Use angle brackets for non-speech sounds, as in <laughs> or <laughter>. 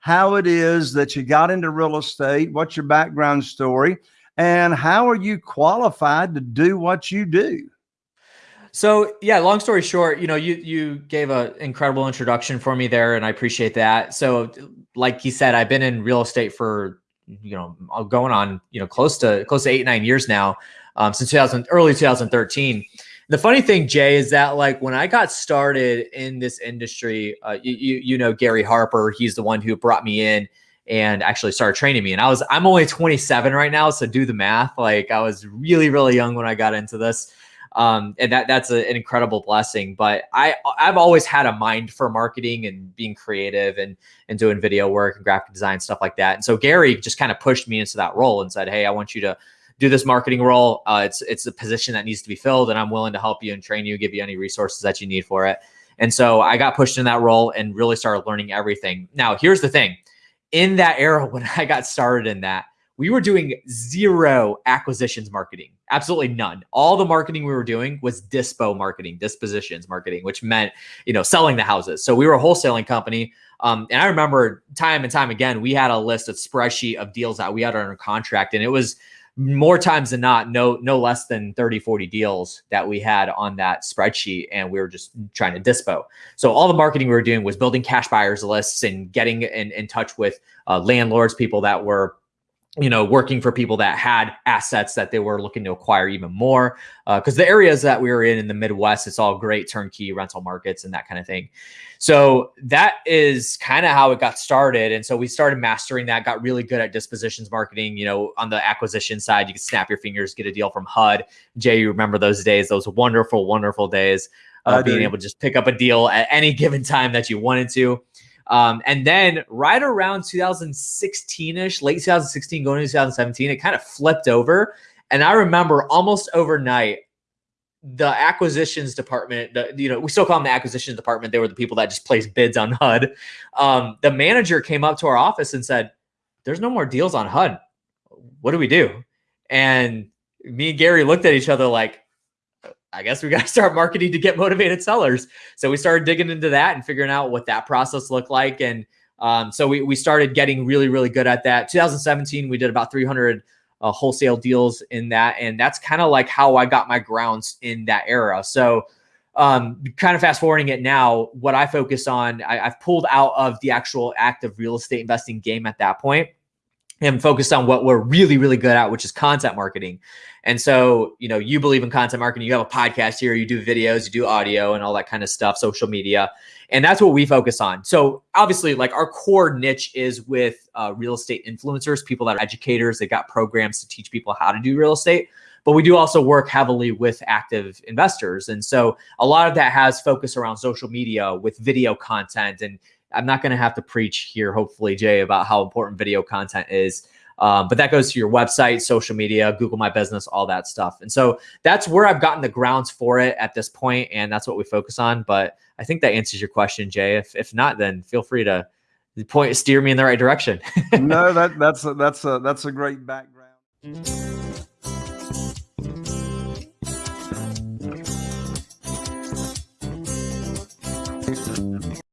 how it is that you got into real estate, what's your background story, and how are you qualified to do what you do? So yeah, long story short, you know, you you gave an incredible introduction for me there, and I appreciate that. So, like you said, I've been in real estate for you know going on you know close to close to eight nine years now, um, since 2000 early 2013. The funny thing, Jay, is that like when I got started in this industry, uh, you, you you know Gary Harper, he's the one who brought me in and actually started training me. And I was I'm only 27 right now, so do the math. Like I was really really young when I got into this um, and that that's a, an incredible blessing. But I I've always had a mind for marketing and being creative and and doing video work and graphic design stuff like that. And so Gary just kind of pushed me into that role and said, "Hey, I want you to." Do this marketing role. Uh, it's it's a position that needs to be filled, and I'm willing to help you and train you, give you any resources that you need for it. And so I got pushed in that role and really started learning everything. Now, here's the thing: in that era <laughs> when I got started in that, we were doing zero acquisitions marketing, absolutely none. All the marketing we were doing was dispo marketing, dispositions marketing, which meant, you know, selling the houses. So we were a wholesaling company. Um, and I remember time and time again, we had a list of spreadsheet of deals that we had under contract. And it was more times than not, no, no less than 30, 40 deals that we had on that spreadsheet. And we were just trying to dispo. So all the marketing we were doing was building cash buyers lists and getting in, in touch with uh, landlords, people that were you know, working for people that had assets that they were looking to acquire even more. Because uh, the areas that we were in in the Midwest, it's all great turnkey rental markets and that kind of thing. So that is kind of how it got started. And so we started mastering that, got really good at dispositions marketing. You know, on the acquisition side, you could snap your fingers, get a deal from HUD. Jay, you remember those days, those wonderful, wonderful days of being able to just pick up a deal at any given time that you wanted to. Um, and then right around 2016 ish, late 2016, going into 2017, it kind of flipped over. And I remember almost overnight, the acquisitions department, the, you know, we still call them the acquisitions department. They were the people that just placed bids on <laughs> HUD. Um, the manager came up to our office and said, There's no more deals on HUD. What do we do? And me and Gary looked at each other like, I guess we got to <laughs> start marketing to get motivated sellers. So we started digging into that and figuring out what that process looked like. And um, so we, we started getting really, really good at that. 2017, we did about 300 uh, wholesale deals in that. And that's kind of like how I got my grounds in that era. So um, kind of fast forwarding it now, what I focus on, I, I've pulled out of the actual active real estate investing game at that point and focused on what we're really, really good at, which is content marketing. And so, you know, you believe in content marketing, you have a podcast here, you do videos, you do audio and all that kind of stuff, social media. And that's what we focus on. So, obviously, like our core niche is with uh, real estate influencers, people that are educators, they got programs to teach people how to do real estate. But we do also work heavily with active investors. And so, a lot of that has focus around social media with video content and I'm not going to have to preach here, hopefully, Jay, about how important video content is. Um, but that goes to your website, social media, Google My Business, all that stuff. And so that's where I've gotten the grounds for it at this point, and that's what we focus on. But I think that answers your question, Jay. If if not, then feel free to point steer me in the right direction. <laughs> no, that that's a, that's a that's a great background.